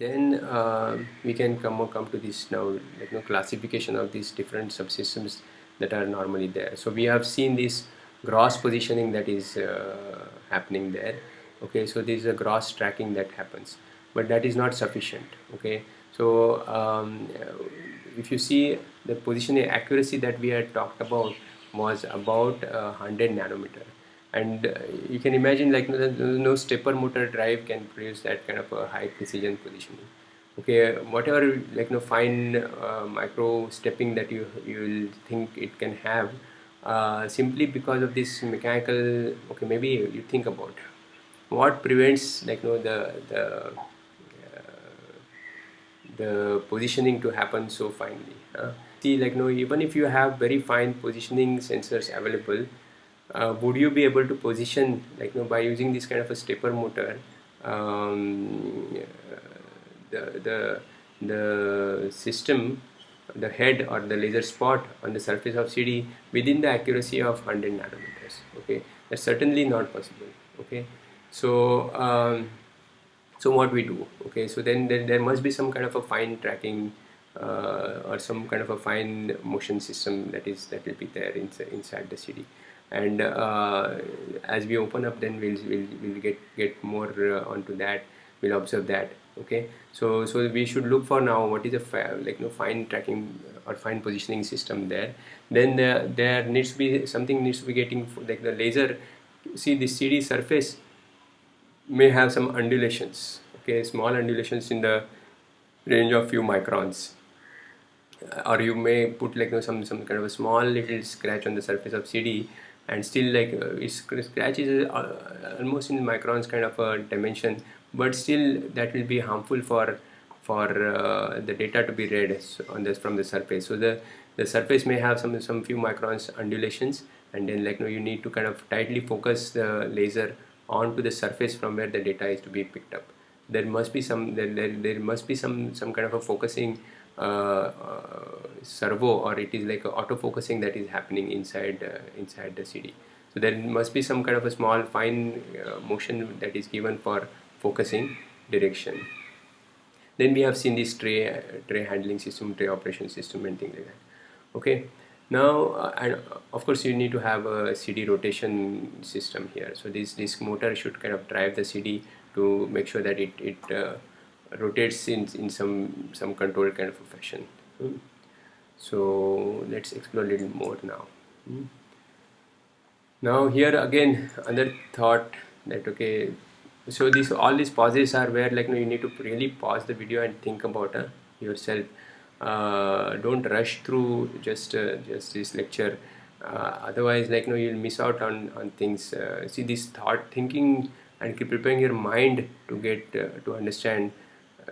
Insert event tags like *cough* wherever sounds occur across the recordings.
then uh, we can come come to this now you know, classification of these different subsystems that are normally there. So we have seen this gross positioning that is uh, happening there. Okay so this is a gross tracking that happens but that is not sufficient. Okay so um, if you see the positioning accuracy that we had talked about was about uh, 100 nanometer and uh, you can imagine like no, no stepper motor drive can produce that kind of a high precision positioning. Okay whatever like no fine uh, micro stepping that you you will think it can have uh, simply because of this mechanical okay maybe you think about what prevents like no the the uh, the positioning to happen so finely see like no even if you have very fine positioning sensors available uh, would you be able to position like you know, by using this kind of a stepper motor um, the, the, the system the head or the laser spot on the surface of CD within the accuracy of 100 nanometers okay? That's certainly not possible okay? So um, so what we do okay? So then there, there must be some kind of a fine tracking uh, or some kind of a fine motion system that is that will be there inside, inside the CD and uh, as we open up then we'll, we'll, we'll get get more uh, onto that. We'll observe that. Okay? So so we should look for now what is a like you know fine tracking or fine positioning system there. Then there, there needs to be something needs to be getting like the laser see the CD surface may have some undulations. Okay? Small undulations in the range of few microns. Or you may put like you know, some some kind of a small little scratch on the surface of CD and still like uh, scratch is uh, almost in microns kind of a dimension. But still that will be harmful for for uh, the data to be read on this from the surface. So the the surface may have some some few microns undulations. And then like you, know, you need to kind of tightly focus the laser onto the surface from where the data is to be picked up. There must be some there, there, there must be some some kind of a focusing uh, uh, servo or it is like auto focusing that is happening inside uh, inside the CD so there must be some kind of a small fine motion that is given for focusing direction. Then we have seen this tray tray handling system tray operation system and things like that. Okay. Now uh, and of course you need to have a CD rotation system here. So this this motor should kind of drive the CD to make sure that it, it uh, rotates in, in some some controlled kind of a fashion. Mm. so let's explore a little more now. Mm. now here again another thought that okay so these all these pauses are where like you, know, you need to really pause the video and think about uh, yourself. Uh, don't rush through just uh, just this lecture. Uh, otherwise like you know you'll miss out on on things. Uh, see this thought thinking and keep preparing your mind to get uh, to understand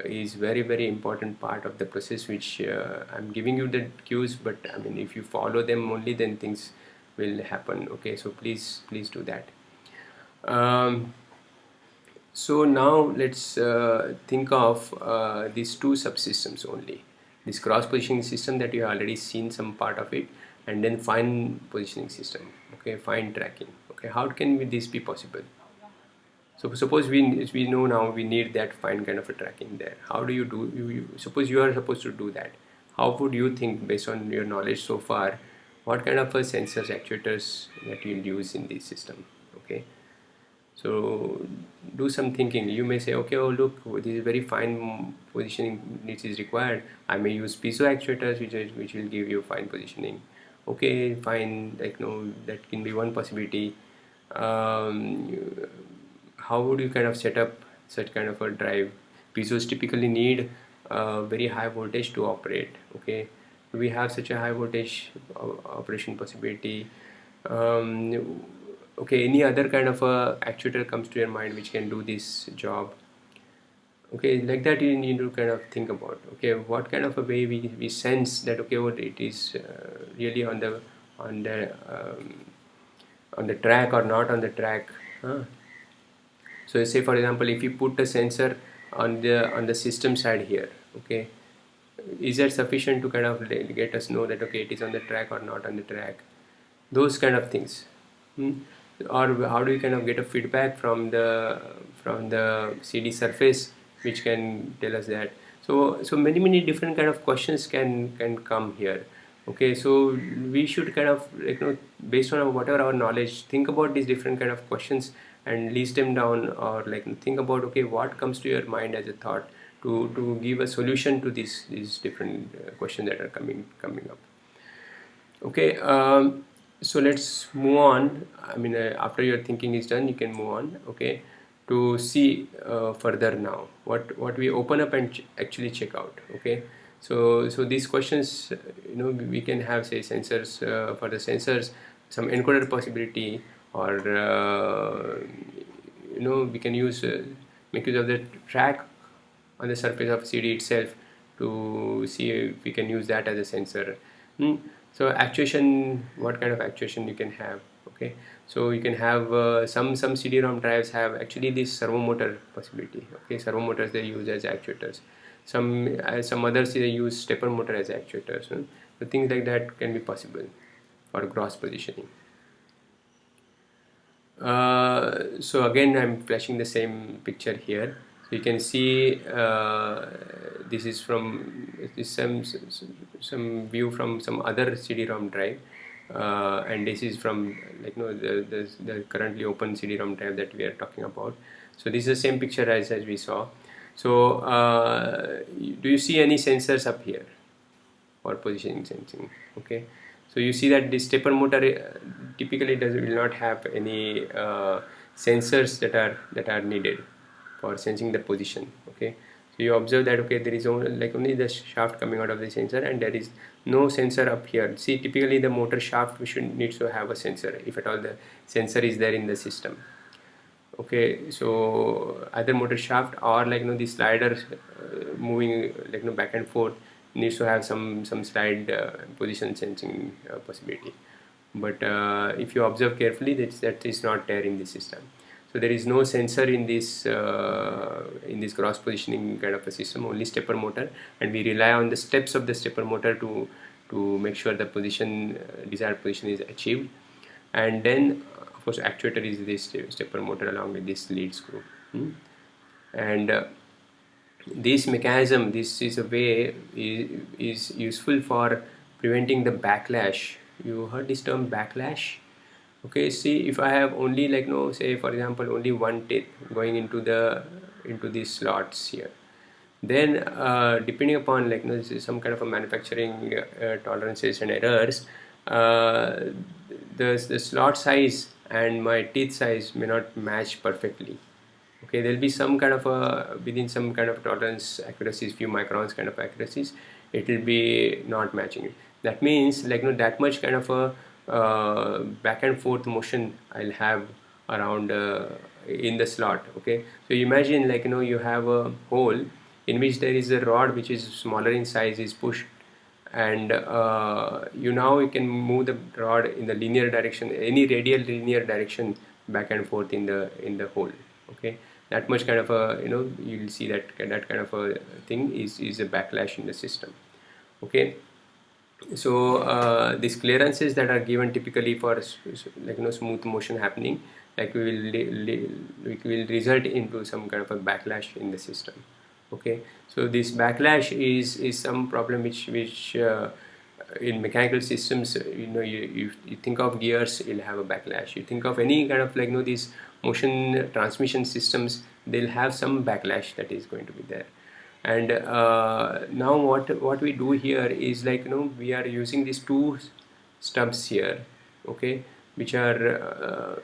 is very very important part of the process which uh, I'm giving you the cues but I mean if you follow them only then things will happen. Okay so please please do that. Um, so now let's uh, think of uh, these two subsystems only. This gross positioning system that you have already seen some part of it and then fine positioning system. Okay fine tracking. Okay how can this be possible so suppose we we know now we need that fine kind of a tracking there how do you do you, you suppose you are supposed to do that. How would you think based on your knowledge so far what kind of a sensors actuators that you'll use in this system okay? So do some thinking. You may say okay oh look this is very fine positioning which is required. I may use piezo actuators which, is, which will give you fine positioning. Okay fine like no that can be one possibility. Um, how would you kind of set up such kind of a drive? Piezos typically need uh, very high voltage to operate okay? We have such a high voltage uh, operation possibility. Um, okay any other kind of a actuator comes to your mind which can do this job? Okay like that you need to kind of think about okay? What kind of a way we, we sense that okay what it is uh, really on the on the um, on the track or not on the track huh? So say for example if you put a sensor on the on the system side here okay is that sufficient to kind of get us know that okay it is on the track or not on the track? Those kind of things. Hmm? or how do you kind of get a feedback from the from the CD surface which can tell us that? So so many many different kind of questions can can come here okay? So we should kind of you know based on whatever our knowledge think about these different kind of questions and list them down or like think about okay what comes to your mind as a thought to to give a solution to these these different uh, questions that are coming coming up. Okay um, so let's move on. I mean uh, after your thinking is done you can move on okay to see uh, further now. What what we open up and ch actually check out okay? So so these questions you know we can have say sensors uh, for the sensors some encoder possibility or uh, you know we can use uh, make use of the track on the surface of CD itself to see if we can use that as a sensor. Hmm. so actuation what kind of actuation you can have okay? So you can have uh, some some CD-ROM drives have actually this servo motor possibility okay? Servo motors they use as actuators. Some uh, some others they use stepper motor as actuators hmm. so things like that can be possible for gross positioning uh, so again I'm flashing the same picture here. So you can see uh, this is from this some some view from some other CD-ROM drive. Uh, and this is from like you know the, the, the currently open CD-ROM drive that we are talking about. So this is the same picture as, as we saw. So uh, do you see any sensors up here? For positioning sensing okay so you see that the stepper motor uh, typically does will not have any uh, sensors that are that are needed for sensing the position okay? So you observe that okay there is only like only the shaft coming out of the sensor and there is no sensor up here. See typically the motor shaft we should needs to have a sensor if at all the sensor is there in the system okay? So either motor shaft or like you know the slider uh, moving like you know back and forth needs to have some some slide uh, position sensing uh, possibility. But uh, if you observe carefully that that is not there in the system. So there is no sensor in this uh, in this gross positioning kind of a system only stepper motor. And we rely on the steps of the stepper motor to to make sure the position uh, desired position is achieved. And then of course actuator is this stepper motor along with this lead screw. Hmm? and uh, this mechanism this is a way is, is useful for preventing the backlash. You heard this term backlash? Okay see if I have only like no say for example only one teeth going into the into these slots here then uh, depending upon like you know, some kind of a manufacturing uh, tolerances and errors uh, the, the slot size and my teeth size may not match perfectly okay there'll be some kind of a within some kind of tolerance accuracies few microns kind of accuracies it will be not matching it. That means like you know that much kind of a uh, back and forth motion I'll have around uh, in the slot okay? So imagine like you know you have a hole in which there is a rod which is smaller in size is pushed and uh, you now you can move the rod in the linear direction any radial linear direction back and forth in the in the hole okay that much kind of a you know you'll see that that kind of a thing is is a backlash in the system. Okay? So uh, these clearances that are given typically for like you know smooth motion happening like we will we will result into some kind of a backlash in the system. Okay? So this backlash is is some problem which which uh, in mechanical systems you know you, you, you think of gears you'll have a backlash. You think of any kind of like you know these motion transmission systems they'll have some backlash that is going to be there. And uh, now what what we do here is like you know we are using these two stubs here okay which are uh,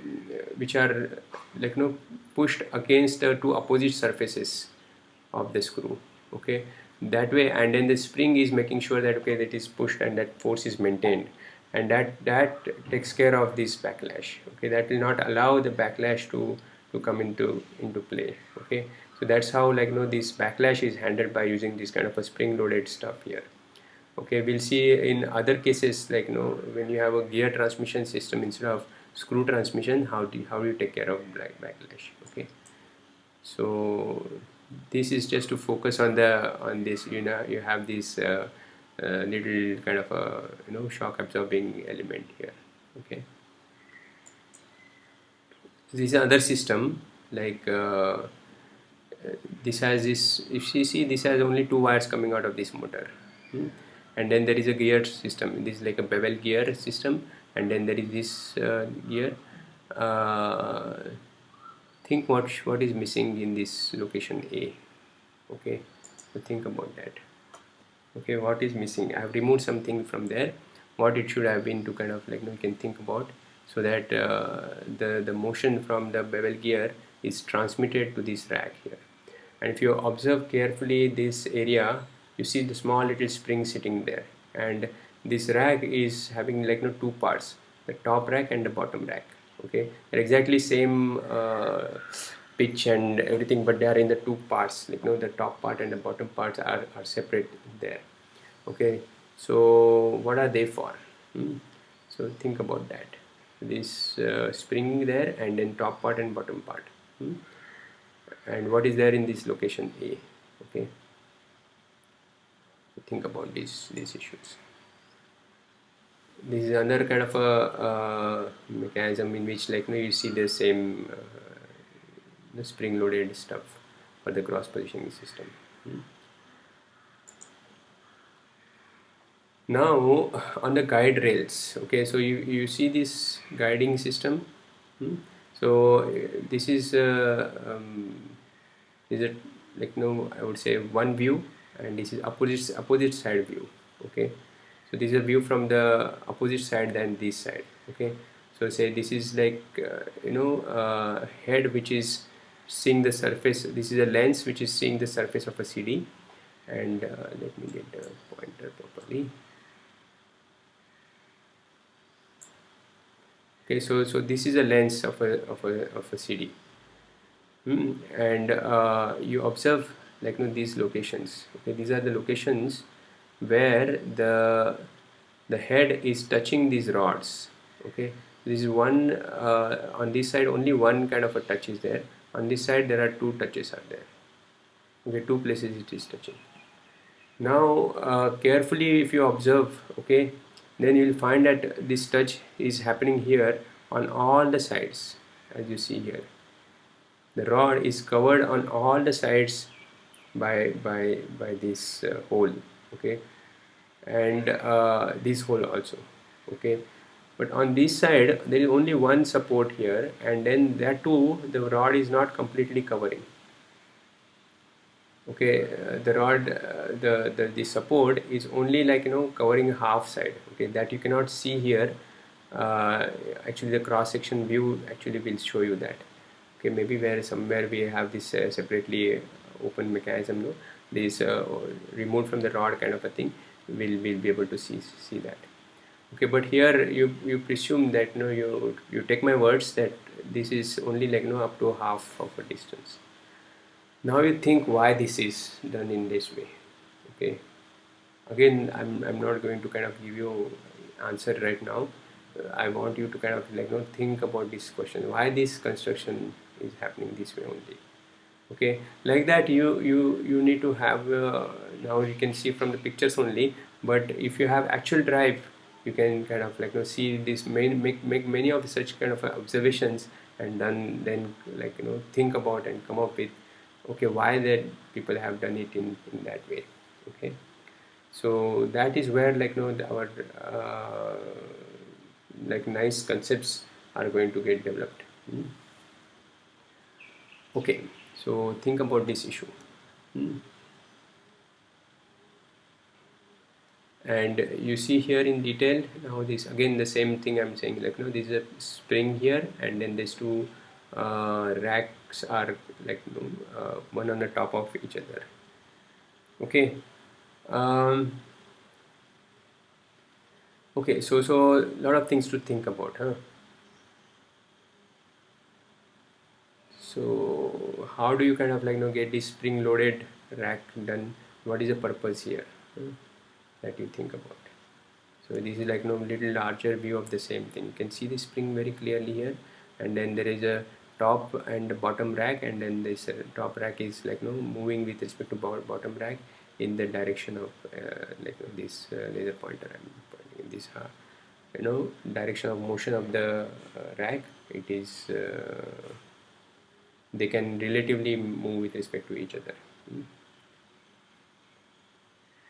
which are like you know pushed against the two opposite surfaces of the screw okay. That way and then the spring is making sure that okay that is pushed and that force is maintained and that that takes care of this backlash okay? That will not allow the backlash to to come into into play okay? So that's how like you know this backlash is handled by using this kind of a spring loaded stuff here okay? We'll see in other cases like you know when you have a gear transmission system instead of screw transmission how do you, how do you take care of black backlash okay? So this is just to focus on the on this you know you have this uh, uh, little kind of a you know shock absorbing element here okay? This is another system like uh, this has this if you see this has only two wires coming out of this motor hmm? and then there is a gear system. This is like a bevel gear system and then there is this uh, gear. Uh, think what what is missing in this location A okay? So think about that okay what is missing? I have removed something from there. What it should have been to kind of like you, know, you can think about. So that uh, the the motion from the bevel gear is transmitted to this rack here. And if you observe carefully this area you see the small little spring sitting there. And this rack is having like you know, two parts the top rack and the bottom rack okay? They're exactly same uh, pitch and everything but they are in the two parts like you know the top part and the bottom parts are, are separate there okay so what are they for hmm? so think about that this uh, spring there and then top part and bottom part hmm? and what is there in this location A okay think about these these issues this is another kind of a uh, mechanism in which like you, know, you see the same uh, the spring loaded stuff for the gross positioning system hmm. now on the guide rails okay so you you see this guiding system hmm? so this is uh, um, is it like no I would say one view and this is opposite opposite side view okay so this is a view from the opposite side than this side okay so say this is like uh, you know uh, head which is seeing the surface. This is a lens which is seeing the surface of a CD and uh, let me get the pointer properly. Okay so so this is a lens of a of a, of a CD hmm. and uh, you observe like you know, these locations. Okay these are the locations where the the head is touching these rods. Okay this is one uh, on this side only one kind of a touch is there on this side there are two touches are there. Okay two places it is touching. Now uh, carefully if you observe okay then you will find that this touch is happening here on all the sides as you see here. The rod is covered on all the sides by by by this uh, hole okay? And uh, this hole also okay but on this side there is only one support here and then that too the rod is not completely covering. Okay uh, the rod uh, the, the the support is only like you know covering half side. Okay that you cannot see here. Uh, actually the cross section view actually will show you that. Okay maybe where somewhere we have this uh, separately open mechanism no? This uh, removed from the rod kind of a thing will will be able to see see that okay but here you you presume that you know you you take my words that this is only like you know up to half of a distance. Now you think why this is done in this way. Okay. Again I'm, I'm not going to kind of give you answer right now. I want you to kind of like you know think about this question. Why this construction is happening this way only? Okay. Like that you you you need to have uh, now you can see from the pictures only but if you have actual drive you can kind of like you know see this main make make many of such kind of observations and then then like you know think about and come up with okay why that people have done it in in that way okay so that is where like you know our uh, like nice concepts are going to get developed hmm. okay so think about this issue hmm. And you see here in detail now this again the same thing I'm saying like know this is a spring here and then these two uh, racks are like you know, uh, one on the top of each other. Okay? Um, okay so so a lot of things to think about huh? So how do you kind of like you know get this spring loaded rack done? What is the purpose here? Hmm, that you think about. So this is like you know little larger view of the same thing. You can see the spring very clearly here and then there is a top and bottom rack and then this uh, top rack is like you know moving with respect to bottom rack in the direction of uh, like you know, this uh, laser pointer I'm pointing in this uh, you know direction of motion of the uh, rack. It is uh, they can relatively move with respect to each other. Hmm.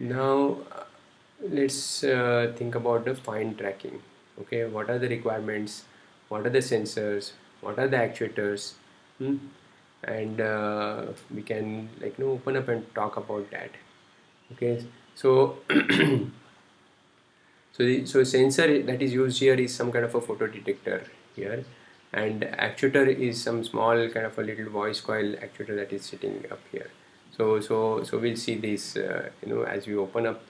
now let's uh, think about the fine tracking okay? What are the requirements? What are the sensors? What are the actuators? Hmm? and uh, we can like you know open up and talk about that okay? So *clears throat* so the so sensor that is used here is some kind of a photo detector here. And actuator is some small kind of a little voice coil actuator that is sitting up here. So so so we'll see this uh, you know as we open up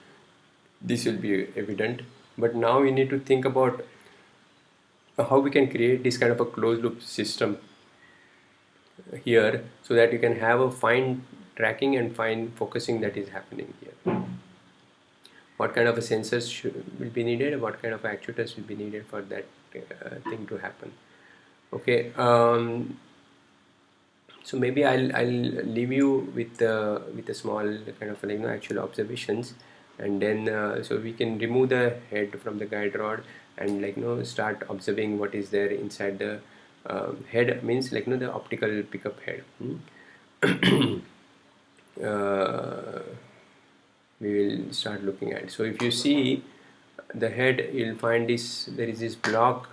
this will be evident. But now we need to think about how we can create this kind of a closed loop system here so that you can have a fine tracking and fine focusing that is happening here. What kind of a sensors should, will be needed? What kind of actuators will be needed for that uh, thing to happen? Okay um, so maybe I'll, I'll leave you with uh, with a small kind of you know actual observations and then uh, so we can remove the head from the guide rod and like you know start observing what is there inside the um, head means like you know the optical pickup head. Hmm? *clears throat* uh, we will start looking at. So if you see the head you'll find this there is this block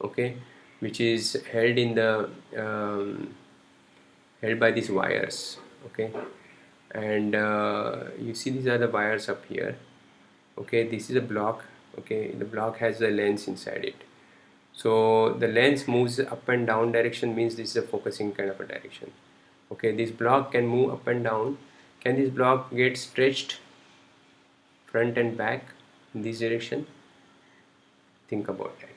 okay which is held in the um, held by these wires okay and uh, you see these are the wires up here. Okay this is a block. Okay the block has a lens inside it. So the lens moves up and down direction means this is a focusing kind of a direction. Okay this block can move up and down. Can this block get stretched front and back in this direction? Think about that.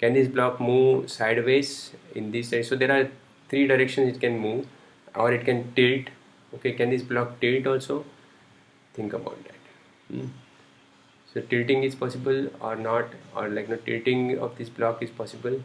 Can this block move sideways in this direction? So there are three directions it can move or it can tilt okay can this block tilt also? Think about that. Hmm? so tilting is possible or not or like no tilting of this block is possible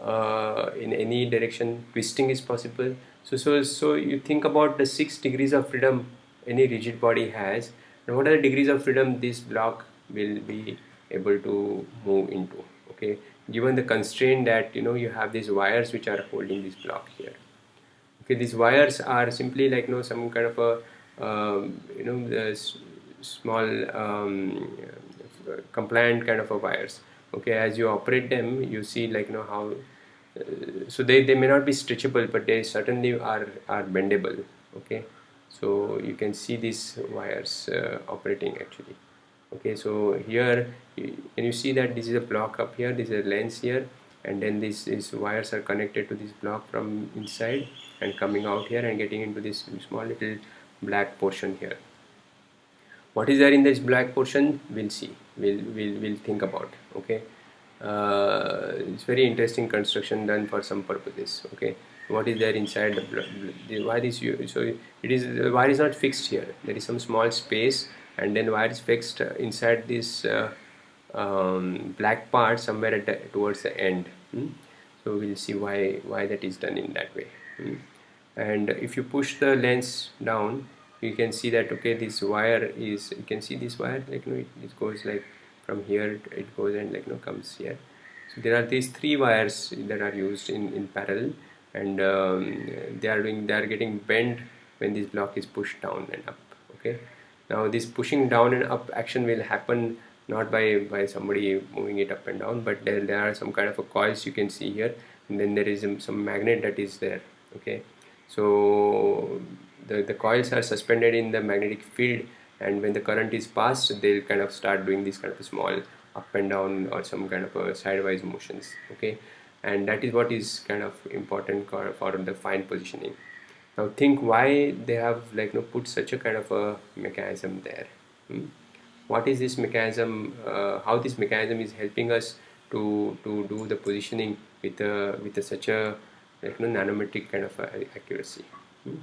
uh, in any direction twisting is possible. So so so you think about the six degrees of freedom any rigid body has and what are the degrees of freedom this block will be able to move into? Okay given the constraint that you know you have these wires which are holding this block here okay these wires are simply like you know some kind of a um, you know small um, compliant kind of a wires. Okay as you operate them you see like you know how uh, so they, they may not be stretchable but they certainly are are bendable. Okay so you can see these wires uh, operating actually. Okay so here can you see that this is a block up here this is a lens here and then these, these wires are connected to this block from inside and coming out here and getting into this small little black portion here. What is there in this black portion? We'll see. We'll we'll, we'll think about okay? Uh, it's very interesting construction done for some purposes okay? What is there inside the, the wire is so it is the wire is not fixed here. There is some small space and then wire is fixed inside this uh, um, black part somewhere at the, towards the end. Hmm? so we'll see why why that is done in that way. Hmm? and if you push the lens down you can see that okay this wire is you can see this wire like you know it, it goes like from here it goes and like you know comes here. So there are these three wires that are used in in parallel. And um, they are doing they are getting bent when this block is pushed down and up okay? Now this pushing down and up action will happen not by by somebody moving it up and down but there, there are some kind of a coils you can see here and then there is some magnet that is there okay? So the, the coils are suspended in the magnetic field and when the current is passed they'll kind of start doing this kind of small up and down or some kind of a sidewise motions okay? And that is what is kind of important for the fine positioning. Now think why they have like you know, put such a kind of a mechanism there hmm? What is this mechanism uh, how this mechanism is helping us to to do the positioning with a with a, such a like you know, nanometric kind of accuracy. Hmm?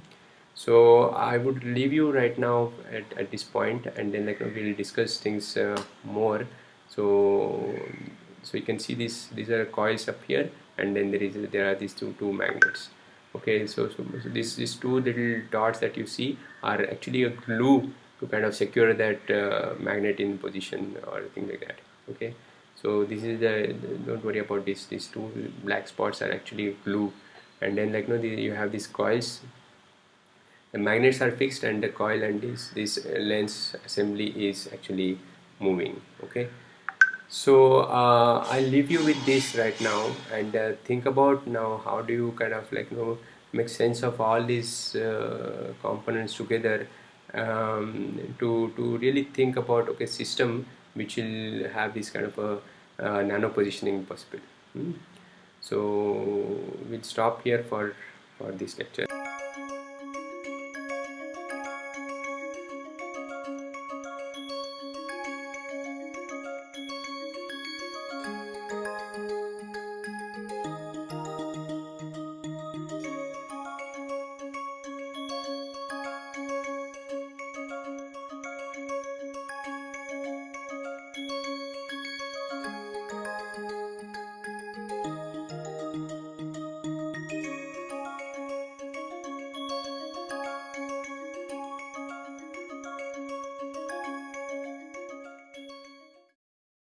so I would leave you right now at, at this point and then like we'll discuss things uh, more. So so you can see this these are coils up here and then there is there are these two two magnets. Okay so so, so these these two little dots that you see are actually a glue to kind of secure that uh, magnet in position or thing like that okay? So this is the, the, don't worry about this. These two black spots are actually glue and then like you know the, you have these coils. The magnets are fixed and the coil and this this lens assembly is actually moving okay? So uh, I'll leave you with this right now and uh, think about now how do you kind of like you know make sense of all these uh, components together um, to to really think about okay system which will have this kind of a, a nano positioning possible hmm? so we'll stop here for for this lecture